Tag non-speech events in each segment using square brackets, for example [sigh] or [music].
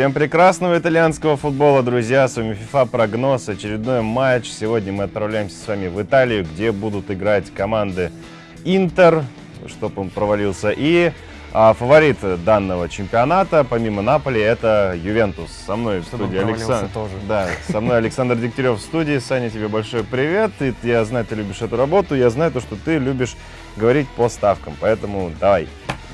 Всем прекрасного итальянского футбола, друзья! С вами FIFA Прогноз, очередной матч. Сегодня мы отправляемся с вами в Италию, где будут играть команды Интер, чтобы он провалился, и а, фаворит данного чемпионата, помимо Наполи, это Ювентус. Со мной в студии Александр. тоже. Да, со мной Александр Дегтярев в студии. Саня, тебе большой привет. И я знаю, ты любишь эту работу. Я знаю то, что ты любишь говорить по ставкам. Поэтому давай,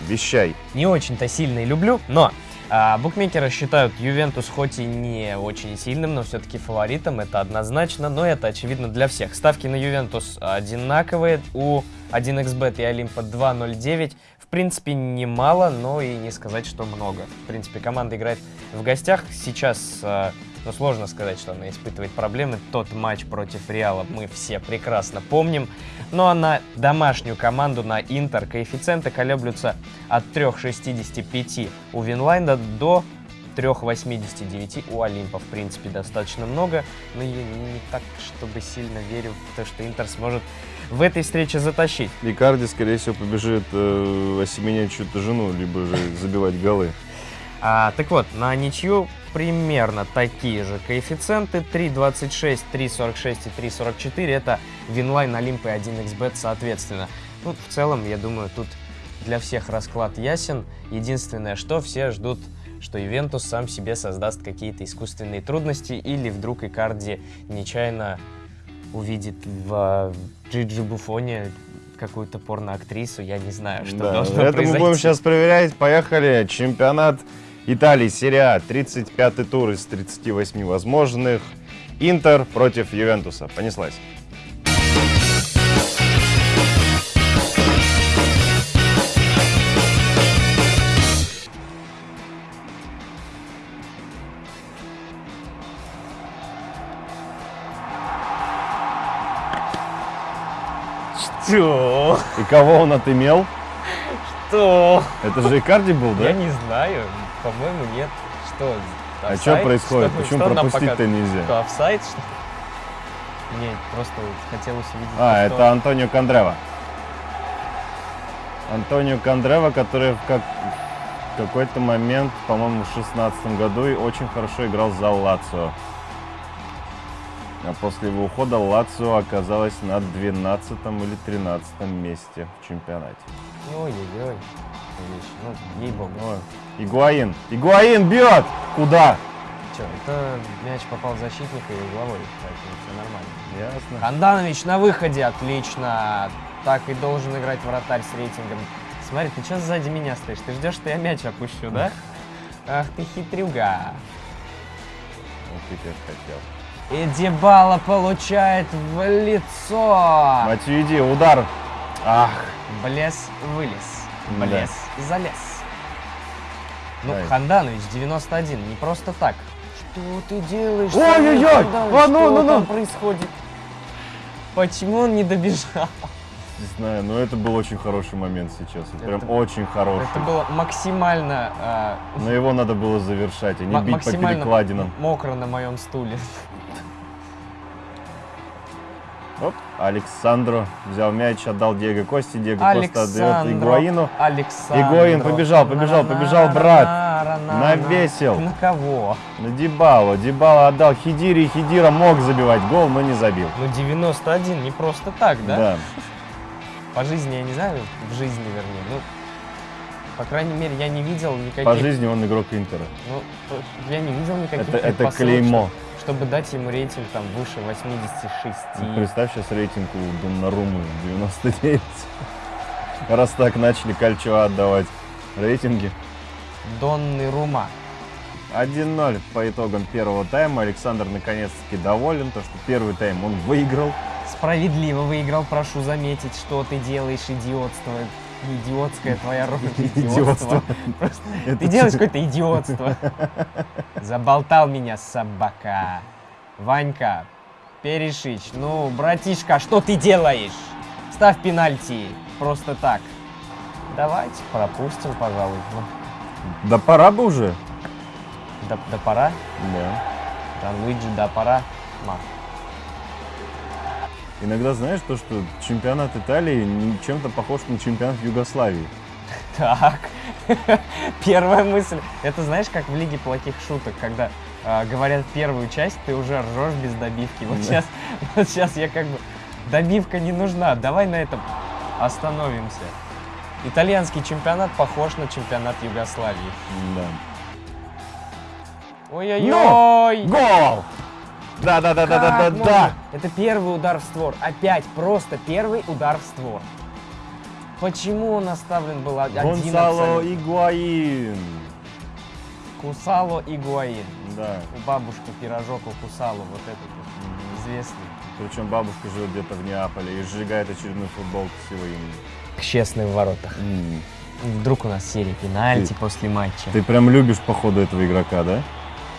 вещай. Не очень-то сильно и люблю, но а, букмекеры считают Ювентус хоть и не очень сильным, но все-таки фаворитом, это однозначно, но это очевидно для всех. Ставки на Ювентус одинаковые, у 1xbet и Олимпа 2.09. В принципе, немало, но и не сказать, что много. В принципе, команда играет в гостях. Сейчас, а, ну, сложно сказать, что она испытывает проблемы. Тот матч против Реала мы все прекрасно помним. Ну а на домашнюю команду, на Интер, коэффициенты колеблются от 3,65 у Винлайнда до 3,89 у Олимпа. В принципе, достаточно много, но я не так, чтобы сильно верю в то, что Интер сможет в этой встрече затащить. Икарди, скорее всего, побежит э, осеменять чью-то жену, либо же забивать голы. А, так вот, на ничью примерно такие же коэффициенты. 3.26, 3.46 и 3.44. Это Винлайн, Олимп и 1xbet соответственно. Ну, в целом, я думаю, тут для всех расклад ясен. Единственное, что все ждут, что Ювентус сам себе создаст какие-то искусственные трудности или вдруг Икарди нечаянно увидит в Джиджи Буфоне какую-то порноактрису, я не знаю, что Да, должно это произойти. мы будем сейчас проверять. Поехали. Чемпионат Италии, серия А, 35-й тур из 38 возможных. Интер против Ювентуса. Понеслась. Что? И кого он отымел? Что? Это же Икарди был, да? Я не знаю, по-моему, нет. Что? А что происходит? Что- Почему пропустить-то нельзя? Что, офсайд, что? Мне просто хотелось увидеть... А, это Антонио Кондрева. Антонио Кондрева, который в, как- в какой-то момент, по-моему, в шестнадцатом году и очень хорошо играл за Лацио. А после его ухода Лацио оказалась на 12 или 13 месте в чемпионате. Ой-ой-ой. Ну, ей-богу. Игуаин! Игуаин бьет! Куда? Че, это мяч попал в защитника и угловой, поэтому все нормально. Ясно. Ханданович на выходе, отлично. Так и должен играть вратарь с рейтингом. Смотри, ты что сзади меня стоишь? Ты ждешь, что я мяч опущу, да? [laughs] Ах ты хитрюга. Вот ты как хотел. И Дебала получает в лицо. Матюиди, удар. Ах, Блес вылез. Да. Блес залез. Ну, Да. Ханданович 91, не просто так. Что ты делаешь? Ой-ой-ой! А, ну, Что ну, ну! там происходит? Почему он не добежал? не знаю, но это был очень хороший момент сейчас. Это- Прям очень хороший. Это было максимально, а, Но его надо было завершать, а не бить по перекладинам. мокро на моем стуле. Оп, Александро взял мяч, отдал Диего Кости. Диего Коста отдает Игуаину. Александро. Игуаин побежал, побежал, побежал, брат. Навесил. На кого? На Дибало. Дибало отдал Хидири. Хидира мог забивать гол, но не забил. Ну, 91, не просто так, да? Да. По жизни, я не знаю, в жизни, вернее, ну, по крайней мере, я не видел никаких... По жизни он игрок Интера. Ну, я не видел никаких Это, это клеймо. что- Чтобы дать ему рейтинг там выше 86. Ну, Представь сейчас рейтинг у Доннарумы 99. Раз так начали Кальчо отдавать рейтинги. Донны Рума. 1-0 по итогам первого тайма. Александр наконец-таки доволен, то что первый тайм он выиграл. Справедливо выиграл, прошу заметить, что ты делаешь идиотство. Идиотская твоя роль. [laughs] Идиотство. [laughs] Ты делаешь какое-то идиотство. Заболтал меня, собака. Ванька, Перешич, ну, братишка, что ты делаешь? Ставь пенальти. Просто так. Давайте пропустим, пожалуй. Ну, Да пора бы уже. Да, да пора? Да. Да, Луиджи, да пора. Ма. Иногда знаешь то, что чемпионат Италии чем-то похож на чемпионат Югославии. [laughs] Так, [laughs] первая мысль. Это знаешь, как в Лиге плохих шуток, когда а, говорят первую часть, ты уже ржешь без добивки. Вот Да. сейчас, [laughs] вот сейчас я как бы... Добивка не нужна, давай на этом остановимся. Итальянский чемпионат похож на чемпионат Югославии. Да. Ой-ой-ой! Гол! Да, да, да, да, да, да, да. Это первый удар в створ. Опять просто первый удар в створ. Почему он оставлен был один Гонсало абсолютно? Игуаин. Кусало и Гуаин. Да. У бабушки пирожок у Кусало, вот этот вот известный. Причем бабушка живет где-то в Неаполе и сжигает очередную футболку с его именем. К честным воротах. Вдруг у нас серия пенальти Ты- после матча. Ты прям любишь, походу, этого игрока, да?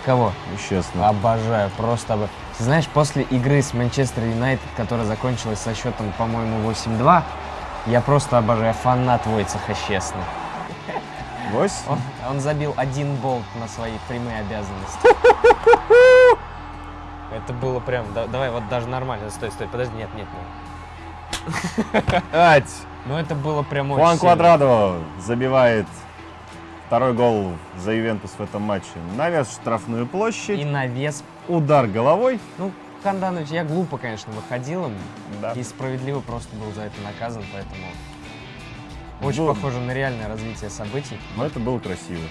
Кого? Честно. Обожаю, просто обожаю. Ты Знаешь, после игры с Манчестер Юнайтед, которая закончилась со счетом, по-моему, 8-2, я просто обожаю, фанат Войцеха Щесны. Вось? Он, он забил один болт на свои прямые обязанности. Это было прям, да- давай вот даже нормально, стой, стой, подожди, нет, нет, нет. Ать! Ну это было прям очень Хуан. Квадрадо забивает второй гол за Ювентус в этом матче. Навес в штрафную площадь. И навес. Удар головой. Ну, Ханданович, я глупо, конечно, выходил им. Да. И справедливо просто был за это наказан, поэтому... Очень Было. похоже на реальное развитие событий. Но это было красиво.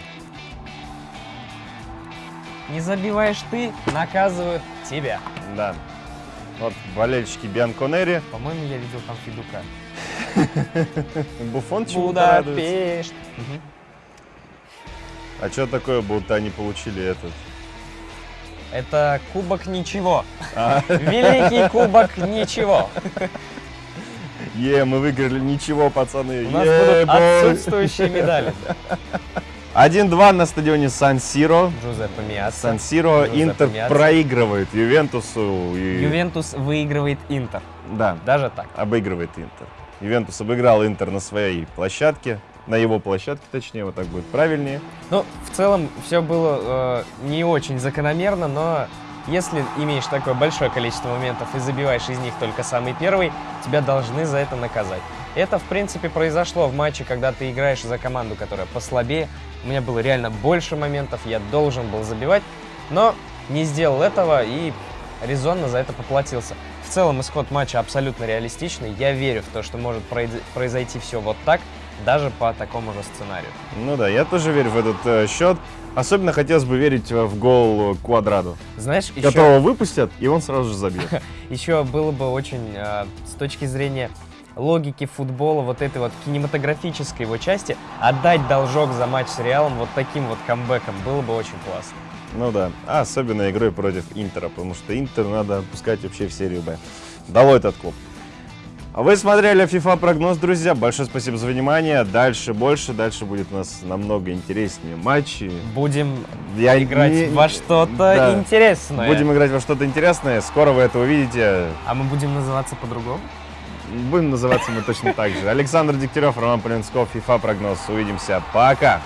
Не забиваешь ты, наказывают тебя. Да. Вот болельщики Бианконери. По-моему, я видел там Федука. [laughs] Буфон чему-то. Будапешт. Мгм. А что такое, будто они получили этот? Это кубок ничего. А, [laughs] Великий кубок ничего. Е, мы выиграли, ничего, пацаны. У нас Е, будут бой. отсутствующие медали. [laughs] 1-2 на стадионе Сан-Сиро. Джузеппе Миасса. Сан-Сиро Джузеппе Интер Миацци. проигрывает Ювентусу. и- Ювентус выигрывает Интер. Да, Даже так. обыгрывает Интер. Ювентус обыграл Интер на своей площадке. На его площадке, точнее, вот так будет правильнее. Ну, в целом, все было э, не очень закономерно, но если имеешь такое большое количество моментов и забиваешь из них только самый первый, тебя должны за это наказать. Это, в принципе, произошло в матче, когда ты играешь за команду, которая послабее. У меня было реально больше моментов, я должен был забивать, но не сделал этого и резонно за это поплатился. В целом, исход матча абсолютно реалистичный. Я верю в то, что может произ- произойти все вот так, даже по такому же сценарию. Ну да, я тоже верю в этот э, счет. Особенно хотелось бы верить э, в гол э, Квадраду, Знаешь, еще... которого выпустят, и он сразу же забьет. [laughs] Еще было бы очень, э, с точки зрения логики футбола, вот этой вот кинематографической его части, отдать должок за матч с Реалом вот таким вот камбэком было бы очень классно. Ну да, а особенно игрой против Интера, потому что Интер надо пускать вообще в серию Б. Долой этот клуб. Вы смотрели FIFA прогноз, друзья. Большое спасибо за внимание. Дальше больше, дальше будет у нас намного интереснее матчи. Будем Я играть не- во что-то да. интересное. Будем играть во что-то интересное. Скоро вы это увидите. А мы будем называться по-другому? Будем называться мы точно так же. Александр Дегтярев, Роман Полинсков, FIFA прогноз. Увидимся. Пока.